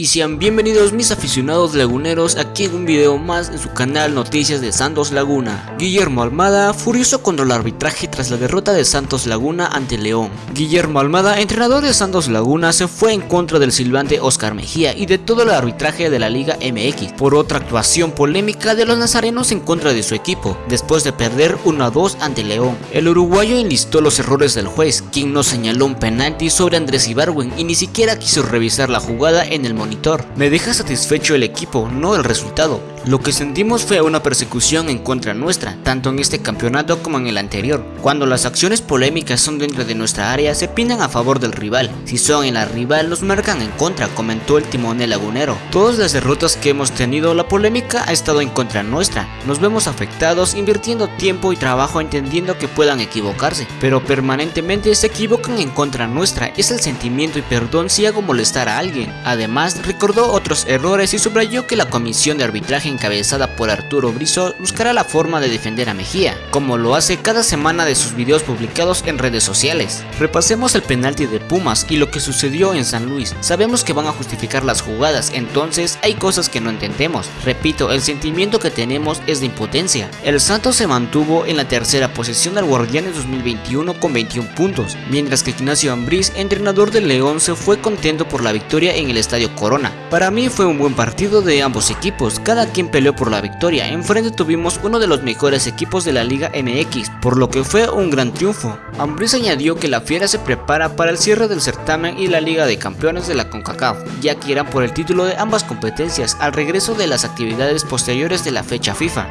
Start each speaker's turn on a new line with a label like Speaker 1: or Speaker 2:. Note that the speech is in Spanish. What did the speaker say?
Speaker 1: Y sean bienvenidos mis aficionados laguneros aquí en un video más en su canal Noticias de Santos Laguna. Guillermo Almada furioso contra el arbitraje tras la derrota de Santos Laguna ante León. Guillermo Almada, entrenador de Santos Laguna, se fue en contra del silbante Oscar Mejía y de todo el arbitraje de la Liga MX por otra actuación polémica de los nazarenos en contra de su equipo, después de perder 1 a 2 ante León. El uruguayo enlistó los errores del juez, quien no señaló un penalti sobre Andrés Ibarwen y ni siquiera quiso revisar la jugada en el monitor me deja satisfecho el equipo, no el resultado. Lo que sentimos fue una persecución en contra nuestra, tanto en este campeonato como en el anterior. Cuando las acciones polémicas son dentro de nuestra área, se pintan a favor del rival. Si son en la rival, nos marcan en contra, comentó el timonel lagunero. Todas las derrotas que hemos tenido, la polémica ha estado en contra nuestra. Nos vemos afectados, invirtiendo tiempo y trabajo entendiendo que puedan equivocarse, pero permanentemente se equivocan en contra nuestra. Es el sentimiento y perdón si hago molestar a alguien. Además, recordó otros errores y subrayó que la comisión de arbitraje encabezada por Arturo Brizo buscará la forma de defender a Mejía, como lo hace cada semana de sus videos publicados en redes sociales. Repasemos el penalti de Pumas y lo que sucedió en San Luis. Sabemos que van a justificar las jugadas, entonces hay cosas que no entendemos. Repito, el sentimiento que tenemos es de impotencia. El Santos se mantuvo en la tercera posición del Guardianes 2021 con 21 puntos, mientras que Ignacio Ambriz, entrenador del León, se fue contento por la victoria en el Estadio Corona para mí fue un buen partido de ambos equipos, cada quien peleó por la victoria, enfrente tuvimos uno de los mejores equipos de la Liga MX, por lo que fue un gran triunfo. Ambriz añadió que la Fiera se prepara para el cierre del certamen y la Liga de Campeones de la CONCACAF, ya que irán por el título de ambas competencias al regreso de las actividades posteriores de la fecha FIFA.